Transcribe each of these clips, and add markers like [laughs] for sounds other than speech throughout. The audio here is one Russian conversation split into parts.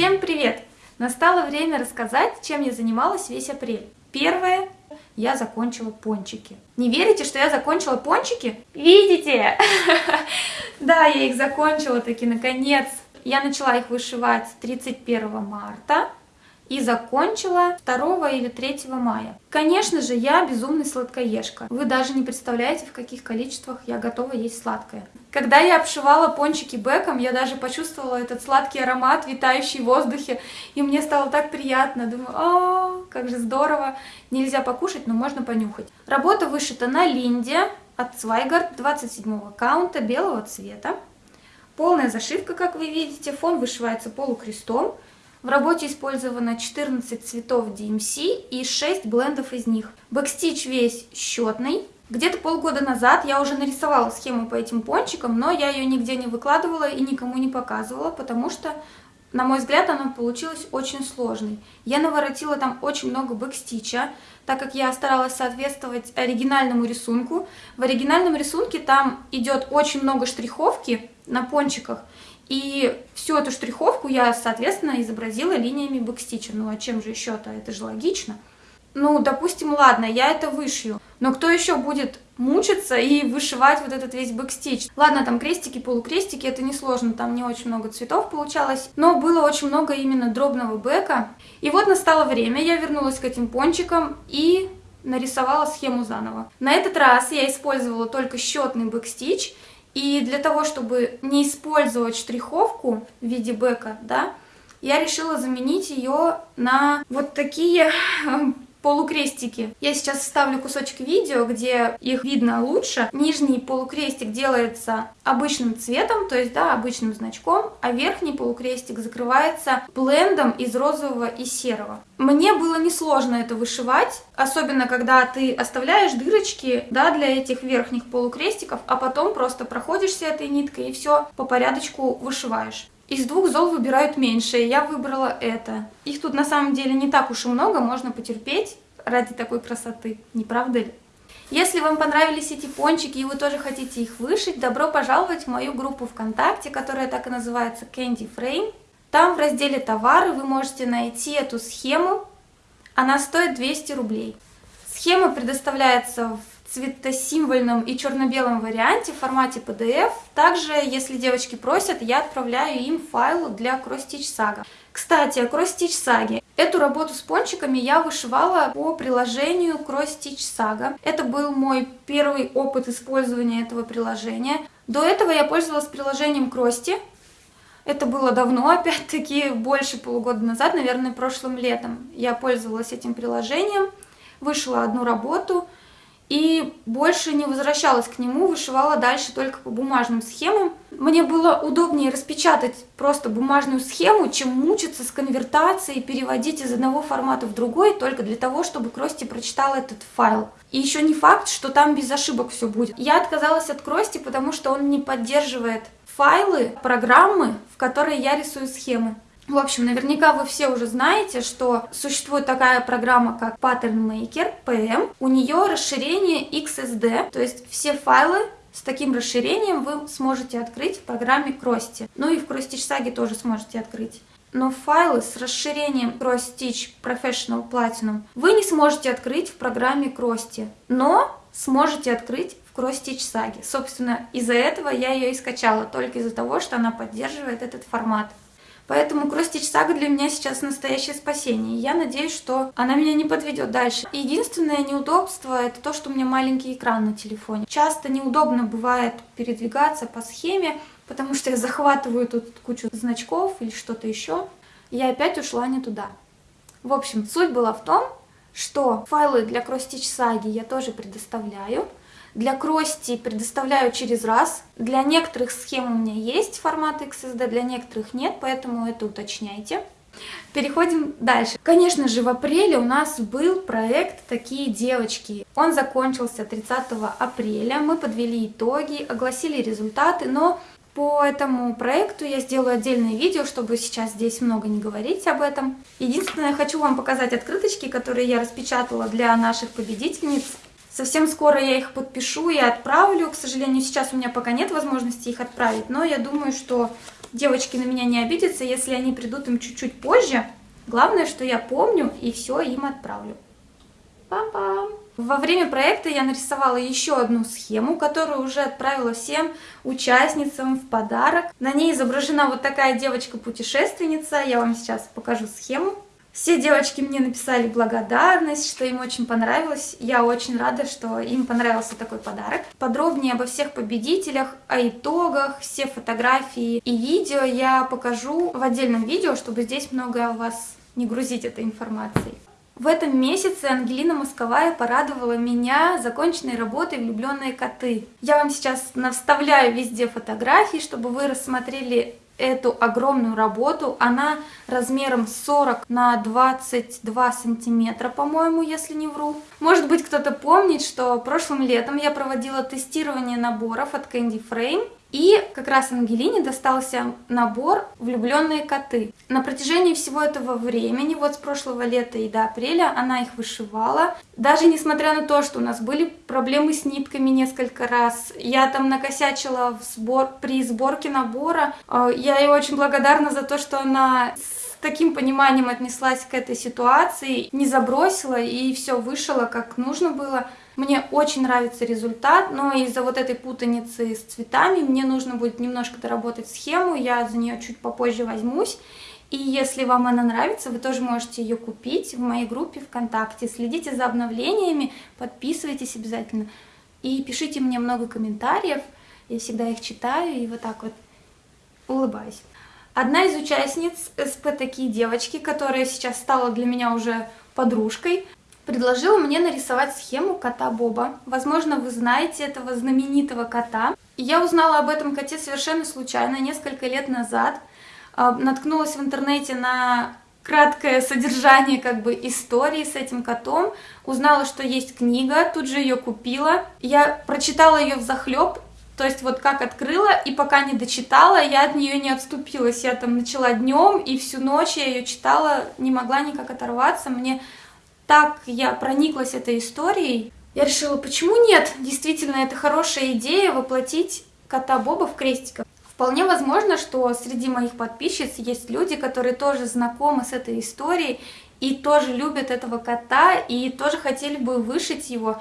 Всем привет! Настало время рассказать, чем я занималась весь апрель. Первое, я закончила пончики. Не верите, что я закончила пончики? Видите? [laughs] Да, я их закончила таки наконец. Я начала их вышивать 31 марта и закончила 2 или 3 мая. Конечно же, я безумный сладкоежка. Вы даже не представляете, в каких количествах я готова есть сладкое. Когда я обшивала пончики бэком, я даже почувствовала этот сладкий аромат, витающий в воздухе, и мне стало так приятно. Думаю, о, как же здорово. Нельзя покушать, но можно понюхать. Работа вышита на линде от Свайгард 27 аккаунта белого цвета. Полная зашивка, как вы видите, фон вышивается полукрестом. В работе использовано 14 цветов DMC и 6 блендов из них. Бэкстич весь счетный. Где-то полгода назад я уже нарисовала схему по этим пончикам, но я ее нигде не выкладывала и никому не показывала, потому что, на мой взгляд, она получилась очень сложной. Я наворотила там очень много backstitch а, так как я старалась соответствовать оригинальному рисунку. В оригинальном рисунке там идет очень много штриховки на пончиках, и всю эту штриховку я, соответственно, изобразила линиями backstitch а. Ну а чем же еще-то? Это же логично. Ну, допустим, ладно, я это вышью. Но кто еще будет мучиться и вышивать вот этот весь backstitch? Ладно, там крестики, полукрестики, это несложно, там не очень много цветов получалось. Но было очень много именно дробного back а. И вот настало время, я вернулась к этим пончикам и нарисовала схему заново. На этот раз я использовала только счетный бэкстич и для того, чтобы не использовать штриховку в виде бэка, да, я решила заменить ее на вот такие [laughs] полукрестики. Я сейчас вставлю кусочек видео, где их видно лучше. Нижний полукрестик делается обычным цветом, то есть, да, обычным значком, а верхний полукрестик закрывается блендом из розового и серого. Мне было несложно это вышивать, особенно когда ты оставляешь дырочки, да, для этих верхних полукрестиков, а потом просто проходишься этой ниткой и все по порядочку вышиваешь. Из двух зол выбирают меньшее, я выбрала это. Их тут на самом деле не так уж и много, можно потерпеть ради такой красоты, не правда ли? Если вам понравились эти пончики и вы тоже хотите их вышить, добро пожаловать в мою группу ВКонтакте, которая так и называется Candy Frame. Там в разделе «Товары» вы можете найти эту схему, она стоит 200 рублей. Схема предоставляется в цветосимвольном и черно-белом варианте в формате PDF. Также, если девочки просят, я отправляю им файл для Stitch Saga. Кстати, о Stitch Saga. Эту работу с пончиками я вышивала по приложению Stitch Saga. Это был мой первый опыт использования этого приложения. До этого я пользовалась приложением Крости. Это было давно, опять-таки, больше полугода назад, наверное, прошлым летом. Я пользовалась этим приложением, вышла одну работу – и больше не возвращалась к нему, вышивала дальше только по бумажным схемам. Мне было удобнее распечатать просто бумажную схему, чем мучиться с конвертацией, переводить из одного формата в другой, только для того, чтобы Крости прочитал этот файл. И еще не факт, что там без ошибок все будет. Я отказалась от Крости, потому что он не поддерживает файлы, программы, в которые я рисую схемы. В общем, наверняка вы все уже знаете, что существует такая программа, как Pattern Maker, PM. У нее расширение XSD, то есть все файлы с таким расширением вы сможете открыть в программе Крости. Ну и в Cross Stitch тоже сможете открыть. Но файлы с расширением Cross Stitch Professional Platinum вы не сможете открыть в программе Крости, но сможете открыть в Cross Stitch Saga. Собственно, из-за этого я ее и скачала, только из-за того, что она поддерживает этот формат. Поэтому Кростич Сага для меня сейчас настоящее спасение. Я надеюсь, что она меня не подведет дальше. Единственное неудобство это то, что у меня маленький экран на телефоне. Часто неудобно бывает передвигаться по схеме, потому что я захватываю тут кучу значков или что-то еще. Я опять ушла не туда. В общем, суть была в том, что файлы для Кростич Саги я тоже предоставляю. Для крости предоставляю через раз. Для некоторых схем у меня есть формат XSD, для некоторых нет, поэтому это уточняйте. Переходим дальше. Конечно же, в апреле у нас был проект «Такие девочки». Он закончился 30 апреля, мы подвели итоги, огласили результаты, но по этому проекту я сделаю отдельное видео, чтобы сейчас здесь много не говорить об этом. Единственное, хочу вам показать открыточки, которые я распечатала для наших победительниц. Совсем скоро я их подпишу и отправлю. К сожалению, сейчас у меня пока нет возможности их отправить, но я думаю, что девочки на меня не обидятся, если они придут им чуть-чуть позже. Главное, что я помню и все им отправлю. Пам-пам! Во время проекта я нарисовала еще одну схему, которую уже отправила всем участницам в подарок. На ней изображена вот такая девочка-путешественница. Я вам сейчас покажу схему. Все девочки мне написали благодарность, что им очень понравилось. Я очень рада, что им понравился такой подарок. Подробнее обо всех победителях, о итогах, все фотографии и видео я покажу в отдельном видео, чтобы здесь много вас не грузить этой информацией. В этом месяце Ангелина Московая порадовала меня законченной работой «Влюбленные коты». Я вам сейчас наставляю везде фотографии, чтобы вы рассмотрели эту огромную работу. Она размером 40 на 22 сантиметра, по-моему, если не вру. Может быть, кто-то помнит, что прошлым летом я проводила тестирование наборов от Candy Frame. И как раз Ангелине достался набор «Влюбленные коты». На протяжении всего этого времени, вот с прошлого лета и до апреля, она их вышивала. Даже несмотря на то, что у нас были проблемы с нитками несколько раз, я там накосячила в сбор... при сборке набора. Э, я ей очень благодарна за то, что она таким пониманием отнеслась к этой ситуации, не забросила и все вышила как нужно было. Мне очень нравится результат, но из-за вот этой путаницы с цветами мне нужно будет немножко доработать схему, я за нее чуть попозже возьмусь. И если вам она нравится, вы тоже можете ее купить в моей группе ВКонтакте. Следите за обновлениями, подписывайтесь обязательно. И пишите мне много комментариев, я всегда их читаю и вот так вот улыбаюсь. Одна из участниц СП «Такие девочки», которая сейчас стала для меня уже подружкой, предложила мне нарисовать схему кота Боба. Возможно, вы знаете этого знаменитого кота. я узнала об этом коте совершенно случайно, несколько лет назад. А, наткнулась в интернете на краткое содержание как бы истории с этим котом, узнала, что есть книга, тут же ее купила. Я прочитала ее в захлеб, то есть вот как открыла и пока не дочитала, я от нее не отступилась. Я там начала днем и всю ночь я ее читала, не могла никак оторваться. Мне так я прониклась этой историей, я решила, почему нет? Действительно, это хорошая идея воплотить кота Боба в крестиках. Вполне возможно, что среди моих подписчиц есть люди, которые тоже знакомы с этой историей и тоже любят этого кота и тоже хотели бы вышить его.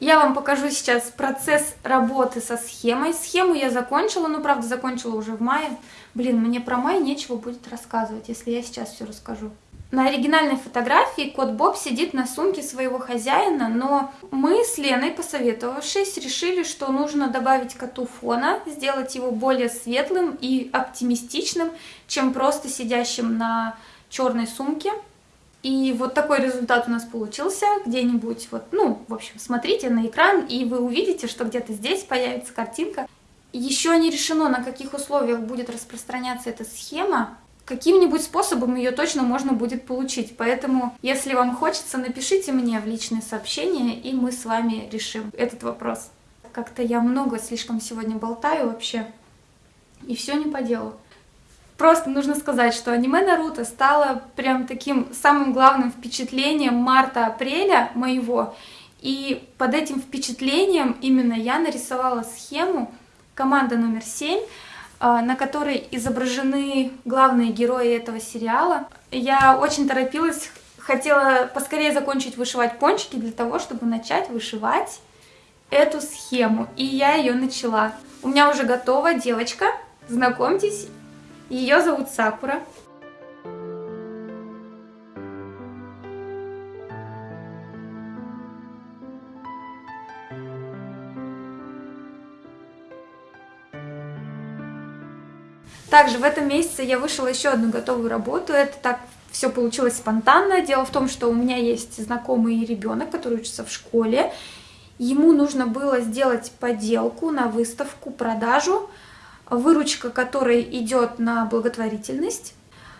Я вам покажу сейчас процесс работы со схемой. Схему я закончила, ну, правда, закончила уже в мае. Блин, мне про май нечего будет рассказывать, если я сейчас все расскажу. На оригинальной фотографии кот Боб сидит на сумке своего хозяина, но мы с Леной, посоветовавшись, решили, что нужно добавить коту фона, сделать его более светлым и оптимистичным, чем просто сидящим на черной сумке. И вот такой результат у нас получился где-нибудь, вот, ну, в общем, смотрите на экран, и вы увидите, что где-то здесь появится картинка. Еще не решено, на каких условиях будет распространяться эта схема, каким-нибудь способом ее точно можно будет получить. Поэтому, если вам хочется, напишите мне в личные сообщения, и мы с вами решим этот вопрос. Как-то я много слишком сегодня болтаю вообще, и все не по делу. Просто нужно сказать, что аниме Наруто стало прям таким самым главным впечатлением марта-апреля моего. И под этим впечатлением именно я нарисовала схему команда номер 7, а, на которой изображены главные герои этого сериала. Я очень торопилась, хотела поскорее закончить вышивать пончики для того, чтобы начать вышивать эту схему. И я ее начала. У меня уже готова девочка, знакомьтесь, ее зовут Сакура. Также в этом месяце я вышла еще одну готовую работу. Это так все получилось спонтанно. Дело в том, что у меня есть знакомый ребенок, который учится в школе. Ему нужно было сделать поделку на выставку, продажу, выручка которой идет на благотворительность.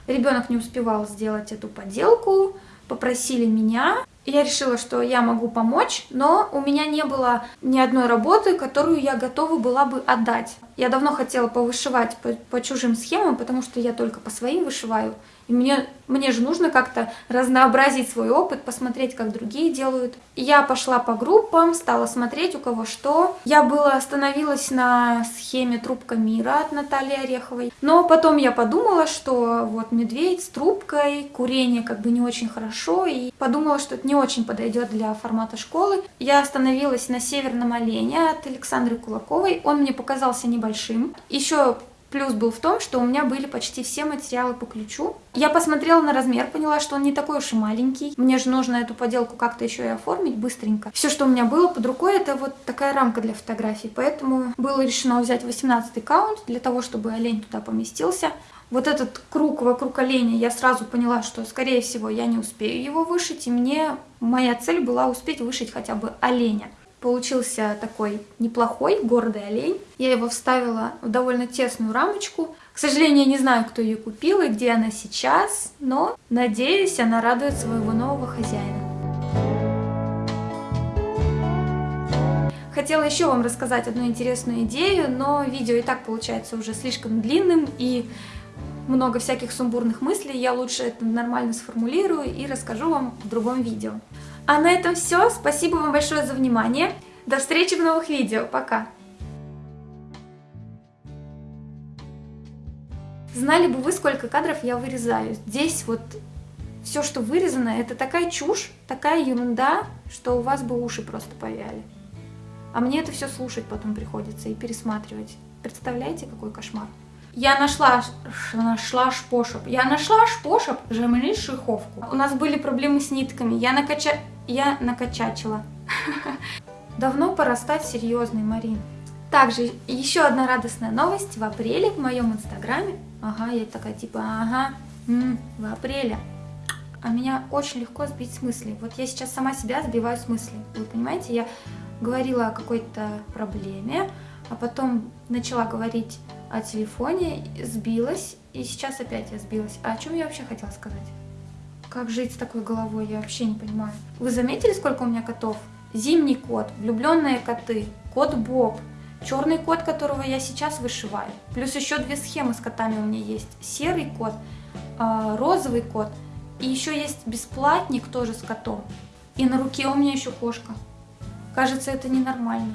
Ребенок не успевал сделать эту поделку, попросили меня. я решила, что я могу помочь, но у меня не было ни одной работы, которую я готова была бы отдать. Я давно хотела повышивать по, по чужим схемам, потому что я только по своим вышиваю. И мне, мне же нужно как-то разнообразить свой опыт, посмотреть, как другие делают. Я пошла по группам, стала смотреть, у кого что. Я была остановилась на схеме «Трубка мира» от Натальи Ореховой. Но потом я подумала, что вот медведь с трубкой, курение как бы не очень хорошо. И подумала, что это не очень подойдет для формата школы. Я остановилась на «Северном олене» от Александры Кулаковой. Он мне показался небольшим. Еще Плюс был в том, что у меня были почти все материалы по ключу. Я посмотрела на размер, поняла, что он не такой уж и маленький. Мне же нужно эту поделку как-то еще и оформить быстренько. Все, что у меня было под рукой, это вот такая рамка для фотографий. Поэтому было решено взять 18 каунт для того, чтобы олень туда поместился. Вот этот круг вокруг оленя, я сразу поняла, что, скорее всего, я не успею его вышить. И мне моя цель была успеть вышить хотя бы оленя. Получился такой неплохой, гордый олень. Я его вставила в довольно тесную рамочку. К сожалению, я не знаю, кто ее купил и где она сейчас, но, надеюсь, она радует своего нового хозяина. Хотела еще вам рассказать одну интересную идею, но видео и так получается уже слишком длинным и много всяких сумбурных мыслей. Я лучше это нормально сформулирую и расскажу вам в другом видео. А на этом все. Спасибо вам большое за внимание. До встречи в новых видео. Пока! Знали бы вы, сколько кадров я вырезаю. Здесь вот все, что вырезано, это такая чушь, такая ерунда, что у вас бы уши просто повяли. А мне это все слушать потом приходится и пересматривать. Представляете, какой кошмар? Я нашла, нашла шпошеп. Я нашла шпошеп, жемли шиховку. У нас были проблемы с нитками. Я накача я накачачила. Давно пора стать серьезной, Марин. Также еще одна радостная новость. В апреле в моем инстаграме, ага, я такая типа, ага, в апреле, а меня очень легко сбить с мысли. Вот я сейчас сама себя сбиваю с мысли. Вы понимаете, я говорила о какой-то проблеме, а потом начала говорить о телефоне, сбилась, и сейчас опять я сбилась. А о чем я вообще хотела сказать? Как жить с такой головой, я вообще не понимаю. Вы заметили, сколько у меня котов? Зимний кот, влюбленные коты, кот Боб, черный кот, которого я сейчас вышиваю. Плюс еще две схемы с котами у меня есть. Серый кот, а, розовый кот и еще есть бесплатник тоже с котом. И на руке у меня еще кошка. Кажется, это ненормально.